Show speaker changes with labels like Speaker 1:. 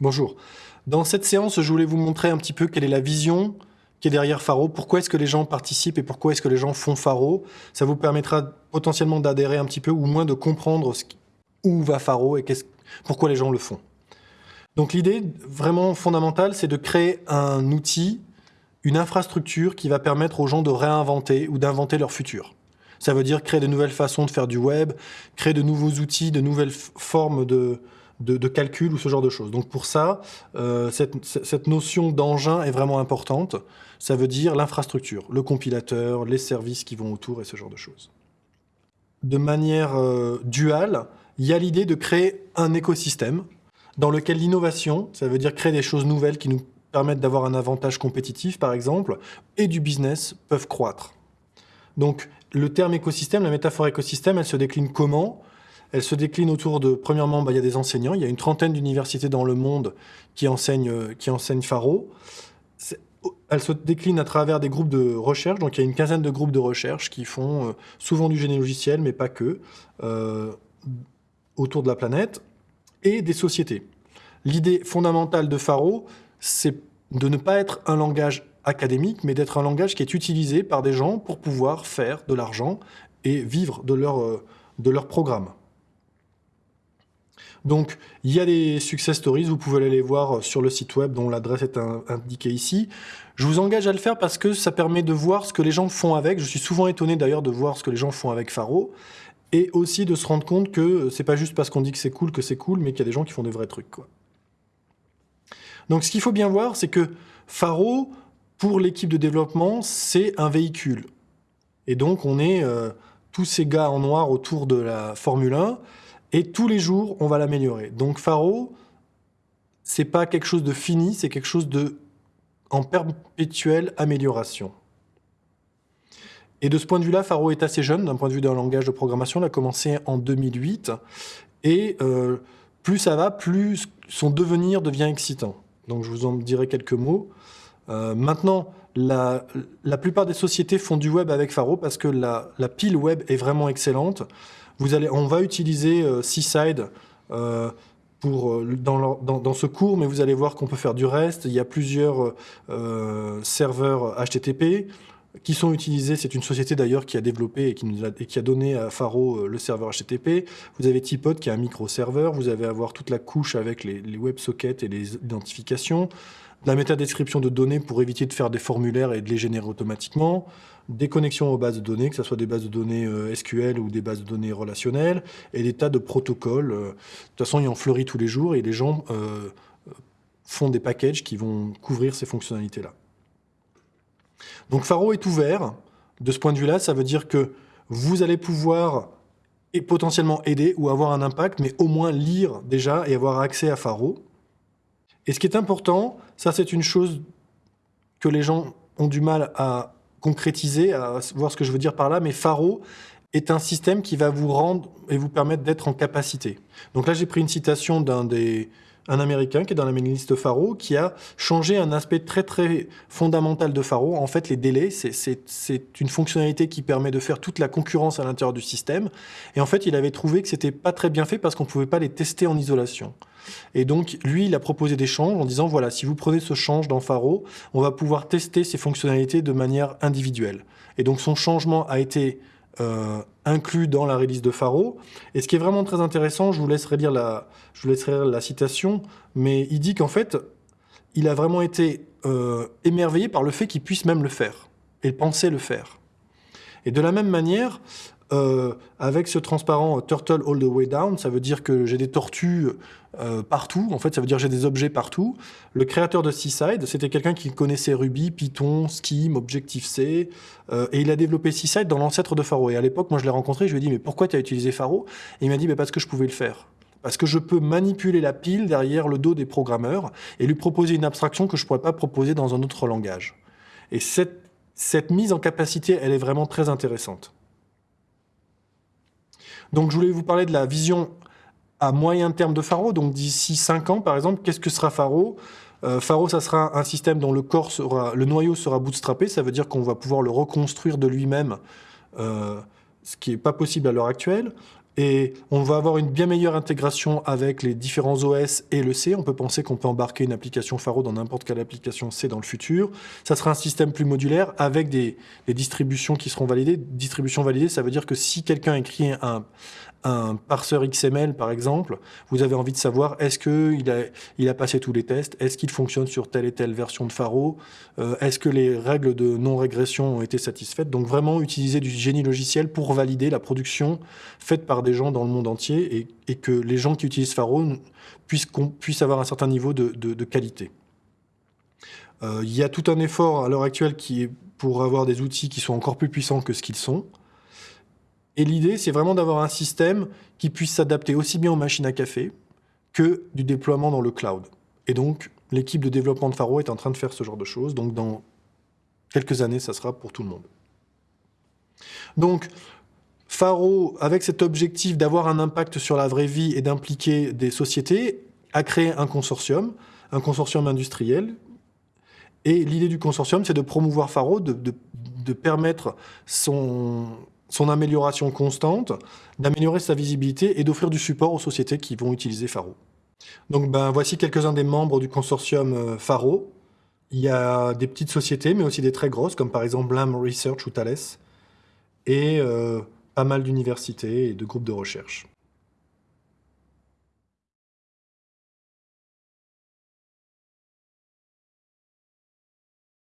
Speaker 1: Bonjour. Dans cette séance, je voulais vous montrer un petit peu quelle est la vision qui est derrière Faro, pourquoi est-ce que les gens participent et pourquoi est-ce que les gens font Faro. Ça vous permettra potentiellement d'adhérer un petit peu ou moins de comprendre où va Faro et pourquoi les gens le font. Donc l'idée vraiment fondamentale, c'est de créer un outil, une infrastructure qui va permettre aux gens de réinventer ou d'inventer leur futur. Ça veut dire créer de nouvelles façons de faire du web, créer de nouveaux outils, de nouvelles formes de, de, calcul ou ce genre de choses. Donc pour ça, euh, cette, notion d'engin est vraiment importante. Ça veut dire l'infrastructure, le compilateur, les services qui vont autour et ce genre de choses. De manière euh, duale, il y a l'idée de créer un écosystème dans lequel l'innovation, ça veut dire créer des choses nouvelles qui nous permettent d'avoir un avantage compétitif, par exemple, et du business peuvent croître. Donc, le terme écosystème, la métaphore écosystème, elle se décline comment? Elle se décline autour de, premièrement, bah, il y a des enseignants. Il y a une trentaine d'universités dans le monde qui enseignent, euh, qui enseignent Faro. Elle se décline à travers des groupes de recherche. Donc, il y a une quinzaine de groupes de recherche qui font euh, souvent du génie logiciel, mais pas que, euh, autour de la planète, et des sociétés. L'idée fondamentale de Faro, c'est de ne pas être un langage académique, mais d'être un langage qui est utilisé par des gens pour pouvoir faire de l'argent et vivre de leur, de leur programme. Donc, il y a des success stories, vous pouvez aller les voir sur le site web dont l'adresse est indiquée ici. Je vous engage à le faire parce que ça permet de voir ce que les gens font avec. Je suis souvent étonné d'ailleurs de voir ce que les gens font avec Faro. Et aussi de se rendre compte que c'est pas juste parce qu'on dit que c'est cool que c'est cool, mais qu'il y a des gens qui font des vrais trucs. Donc ce qu'il faut bien voir, c'est que Faro, pour l'équipe de développement, c'est un véhicule. Et donc on est euh, tous ces gars en noir autour de la Formule 1, et tous les jours, on va l'améliorer. Donc Faro, c'est pas quelque chose de fini, c'est quelque chose de en perpétuelle amélioration. Et de ce point de vue-là, Faro est assez jeune, d'un point de vue d'un langage de programmation. Il a commencé en 2008. Et euh, plus ça va, plus son devenir devient excitant. Donc je vous en dirai quelques mots. Euh, maintenant, la, plupart des sociétés font du web avec Faro parce que la, la pile web est vraiment excellente on va utiliser euh, Seaside euh, pour, euh, dans, ce cours, mais vous allez voir qu'on peut faire du reste. Il y a plusieurs serveurs HTTP qui sont utilisés. C'est une société d'ailleurs qui a développé et qui, a, donné à Faro le serveur HTTP. Vous avez Tipod qui est un micro-serveur. Vous allez avoir toute la couche avec les WebSockets et les identifications la métadescription de données pour éviter de faire des formulaires et de les générer automatiquement, des connexions aux bases de données, que ce soit des bases de données euh, SQL ou des bases de données relationnelles, et des tas de protocoles. Euh, de toute façon, il en fleurit tous les jours et les gens euh, font des packages qui vont couvrir ces fonctionnalités-là. Donc Faro est ouvert. De ce point de vue-là, ça veut dire que vous allez pouvoir potentiellement aider ou avoir un impact, mais au moins lire déjà et avoir accès à Faro. Et ce qui est important, ça c'est une chose que les gens ont du mal à concrétiser, à voir ce que je veux dire par là, mais Faro est un système qui va vous rendre et vous permettre d'être en capacité. Donc là, j'ai pris une citation d'un des un Américain qui est dans la mailing list Faro, qui a changé un aspect très très fondamental de Faro. En fait, les délais, c'est une fonctionnalité qui permet de faire toute la concurrence à l'intérieur du système. Et en fait, il avait trouvé que c'était pas très bien fait parce qu'on pouvait pas les tester en isolation. Et donc, lui, il a proposé des changes en disant, voilà, si vous prenez ce change dans Faro, on va pouvoir tester ces fonctionnalités de manière individuelle. Et donc, son changement a été euh, inclus dans la release de Faro. Et ce qui est vraiment très intéressant, je vous laisserai lire la, je vous la citation, mais il dit qu'en fait, il a vraiment été euh, émerveillé par le fait qu'il puisse même le faire, et penser le faire. Et de la même manière, euh, avec ce transparent Turtle All the Way Down, ça veut dire que j'ai des tortues euh, partout. En fait, ça veut dire que j'ai des objets partout. Le créateur de Seaside, c'était quelqu'un qui connaissait Ruby, Python, Scheme, Objective-C, euh, et il a développé Seaside dans l'ancêtre de Faro. Et à l'époque, moi, je l'ai rencontré, je lui ai dit, mais pourquoi tu as utilisé Faro Et il m'a dit, mais parce que je pouvais le faire. Parce que je peux manipuler la pile derrière le dos des programmeurs et lui proposer une abstraction que je ne pourrais pas proposer dans un autre langage. Et cette, cette mise en capacité, elle est vraiment très intéressante. Donc je voulais vous parler de la vision à moyen terme de Faro, donc d'ici 5 ans par exemple, qu'est-ce que sera Faro? Euh, Faro, ça sera un système dont le noyau sera bootstrappé, ça veut dire qu'on va pouvoir le reconstruire de lui-même, euh, ce qui n'est pas possible à l'heure actuelle. Et on va avoir une bien meilleure intégration avec les différents OS et le C. On peut penser qu'on peut embarquer une application Faro dans n'importe quelle application C dans le futur. Ça sera un système plus modulaire avec des, des distributions qui seront validées. Distribution validée, ça veut dire que si quelqu'un écrit un, un parseur XML, par exemple, vous avez envie de savoir est-ce qu'il a, passé tous les tests, est-ce qu'il fonctionne sur telle et telle version de Faro, euh, est-ce que les règles de non-régression ont été satisfaites? Donc vraiment utiliser du génie logiciel pour valider la production faite par des gens dans le monde entier et, que les gens qui utilisent Faro puissent, avoir un certain niveau de, de, qualité. Euh, il y a tout un effort à l'heure actuelle qui est pour avoir des outils qui sont encore plus puissants que ce qu'ils sont. Et l'idée, c'est vraiment d'avoir un système qui puisse s'adapter aussi bien aux machines à café que du déploiement dans le cloud. Et donc, l'équipe de développement de Faro est en train de faire ce genre de choses. Donc, dans quelques années, ça sera pour tout le monde. Donc, Faro, avec cet objectif d'avoir un impact sur la vraie vie et d'impliquer des sociétés, a créé un consortium, un consortium industriel. Et l'idée du consortium, c'est de promouvoir Faro, de, de permettre son, son amélioration constante, d'améliorer sa visibilité et d'offrir du support aux sociétés qui vont utiliser Faro. Donc ben, voici quelques-uns des membres du consortium euh, Faro. Il y a des petites sociétés, mais aussi des très grosses, comme par exemple Lam Research ou Thales, et euh, pas mal d'universités et de groupes de recherche.